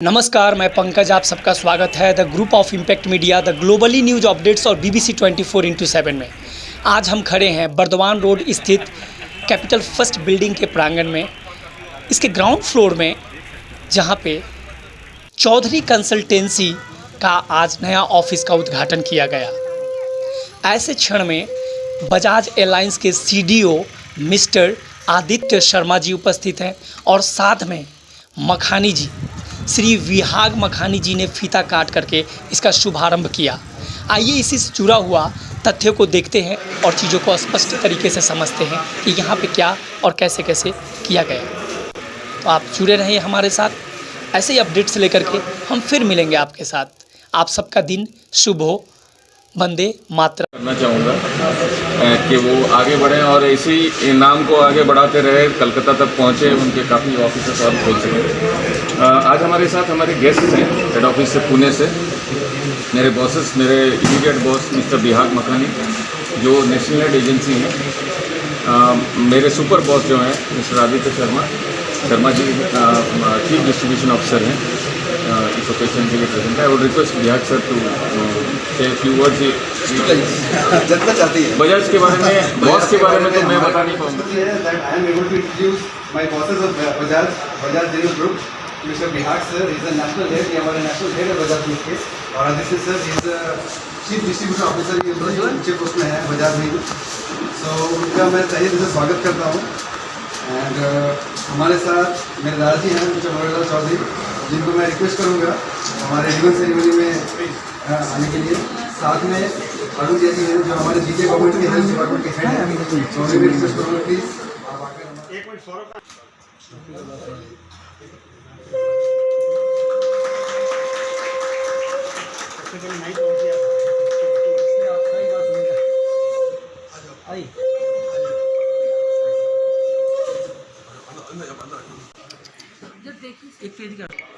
नमस्कार, मैं पंकज, आप सबका स्वागत है the group of impact media the globally news updates और बीबीसी 24 फोर इंटू सेवन में। आज हम खड़े हैं बर्दवान रोड स्थित कैपिटल फ़र्स्ट बिल्डिंग के प्रांगण में, इसके ग्राउंड फ्लोर में, जहाँ पे चौधरी कंसल्टेंसी का आज नया ऑफ़िस का उद्घाटन किया गया। ऐसे क्षण में बजाज एयरलाइंस के सीडीओ मिस्टर आदित्य शर्मा जी उपस्थित हैं और साथ में मखानी जी श्री विहाग मखानी जी ने फीता काट करके इसका शुभारंभ किया। आइए इसी से जुड़ा हुआ तथ्यों को देखते हैं और चीज़ों को स्पष्ट तरीके से समझते हैं कि यहाँ पे क्या और कैसे कैसे किया गया। तो आप जुड़े रहें हमारे साथ। ऐसे ही अपडेट्स लेकर के हम फिर मिलेंगे आपके साथ। आप सबका दिन शुभ हो वंदे मातरम। करना चाहूँगा कि वो आगे बढ़ें और इसी नाम को आगे बढ़ाते रहे, कलकत्ता तक पहुँचे, उनके काफ़ी ऑफ़िस और खोल सकें। आज हमारे साथ हमारे गेस्ट हैं हेड ऑफ़िस से पुणे से। मेरे बॉसेस मेरे immediate boss mister Bihag Makhani जो नेशनल हेड एजेंसी हैं। मेरे सुपर बॉस जो हैं mister Aditya Sharma Sharma ji chief distribution officer हैं। अ, इस ओकेजन के लिए प्रेजेंट है और request Bihag sir to say few words जितना चाहती है बजाज के बारे में बॉस के बारे में तो मैं बता नहीं पाऊँगा I to. Mr. Bihar sir, is a national head, हमारे national head है के और आदित्य sir, a जो है बजाज में सो उनका मैं तहे दिल से स्वागत करता हूँ एंड हमारे साथ मेरे दादाजी हैं मिस्टर मनोहर चौधरी जिनको मैं रिक्वेस्ट करूँगा हमारे रिबन सेरेमनी में आने के लिए साथ में अरुण जैसी हैं जो हमारे जीके गवर्नमेंट के हेल्थ डिपार्टमेंट के हेड हैं तो उन्हें भी रिक्वेस्ट करूँगा प्लीज़ आप आकर हमारे लड़कियों के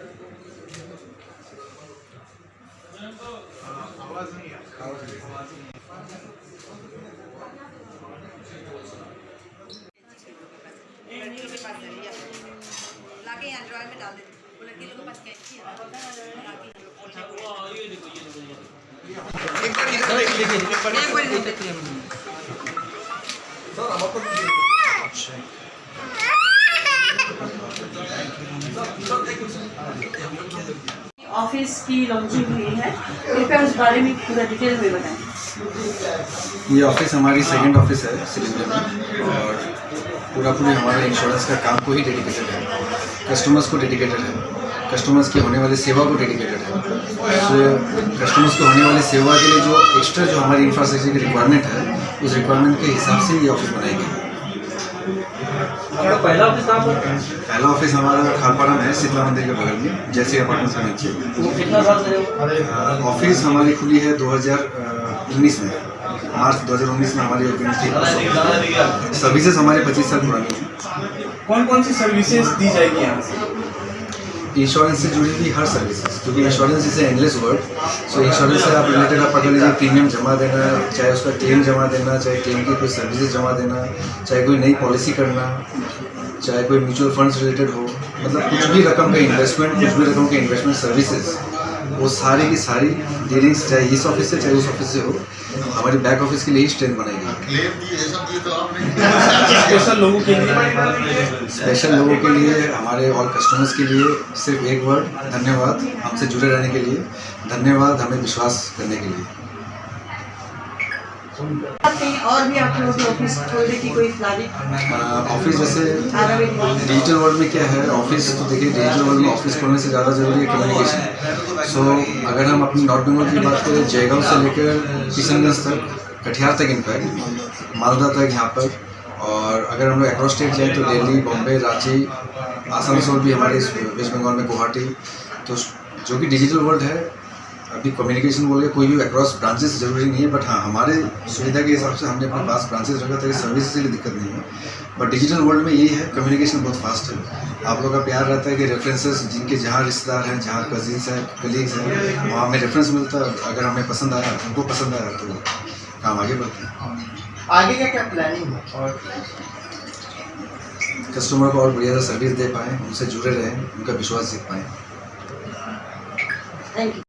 ये लाके यहाँ ड्रॉयर में डाल देते वो लड़की लोगों के पास कैंची है यहाँ लोग पोछे पोछे एक बार नहीं देते ऑफ़िस की लॉन्चिंग हुई है। कृपया उस बारे में पूरा डिटेल में बताएँ। ये ऑफ़िस हमारी सेकंड ऑफ़िस है सिलिंडर में और पूरा पूरे हमारे इंश्योरेंस का काम को ही डेडिकेटेड है। कस्टमर्स को डेडिकेटेड है। कस्टमर्स की होने वाली सेवा को डेडिकेटेड है। तो कस्टमर्स को होने वाली सेवा के लिए जो एक्स्ट्रा जो हमारी इंफ्रास्ट्रक्चर की रिक्वायरमेंट है, उस रिक्वायरमेंट के हिसाब से ये ऑफ़िस बनाई गई है। पहला ऑफ़िस हमारा खालपाड़ा में है शीतला मंदिर के बगल में जैसे अपार्टमेंट के नीचे ऑफ़िस हमारी खुली है 2019 में। मार्च 2019 में हमारी ओपनिंग थी। सर्विसेज़ हमारे 25 साल पुरानी हैं कौन कौन सी सर्विसेज़ दी जाएगी यहाँ से? इंश्योरेंस से जुड़ी हुई हर सर्विसेज़ क्योंकि insurance is endless word so insurance से आप रिलेटेड आप पकड़ लीजिए प्रीमियम जमा देना, चाहे उसका क्लेम जमा देना, चाहे क्लेम की कोई सर्विसेज़ जमा देना, चाहे कोई नई पॉलिसी करना, चाहे कोई म्यूचुअल फंड्स रिलेटेड हो मतलब कुछ भी रकम का इन्वेस्टमेंट कुछ भी रकम के इन्वेस्टमेंट सर्विसेज़ वो सारी की सारी डीलिंग्स चाहे इस ऑफ़िस से चाहे उस ऑफ़िस से हो हमारी बैक ऑफ़िस के लिए ही स्ट्रेंथ बनाई गई। स्पेशल लोगों के लिए। स्पेशल लोगों के लिए हमारे और कस्टमर्स के लिए सिर्फ़ एक वर्ड धन्यवाद हमसे जुड़े रहने के लिए। धन्यवाद हमें विश्वास करने के लिए। और भी आप लोगों ऑफ़िस खोलने की कोई प्लानिंग ऑफ़िस जैसे डिजिटल वर्ल्ड में क्या है? ऑफ़िस तो देखिए डिजिटल वर्ल्ड में ऑफ़िस खोलने से ज़्यादा ज़रूरी है कम्युनिकेशन सो अगर हम अपनी नॉर्थ बंगाल की बात करें जयगांव से लेकर किशनगंज तक कटिहार तक इनफैक्ट मालदा तक यहाँ पर। और अगर हम लोग अक्रॉस स्टेट जाएँ तो दिल्ली बॉम्बे रांची आसनसोल भी हमारे वेस्ट बंगाल में गुवाहाटी। तो जो कि डिजिटल वर्ल्ड है अभी कम्युनिकेशन बोल के कोई भी अक्रॉस ब्रांचेस ज़रूरी नहीं है बट हाँ हमारे सुविधा के हिसाब से हमने अपने पास ब्रांचेस रखा ताकि सर्विस के लिए दिक्कत नहीं है। बट डिजिटल वर्ल्ड में यही है कम्युनिकेशन बहुत फास्ट है। आप लोगों का प्यार रहता है कि रेफरेंसेस जिनके जहाँ रिश्तेदार हैं जहाँ कजिन्स हैं कलीग्स हैं वहाँ हमें रेफरेंस मिलता है अगर हमें पसंद आया उनको पसंद आया तो काम आगे बढ़ता है। आगे का क्या प्लानिंग है? और कस्टमर को और बढ़िया सर्विस दे पाएँ उनसे जुड़े रहें उनका विश्वास जीत पाएँ। Thank you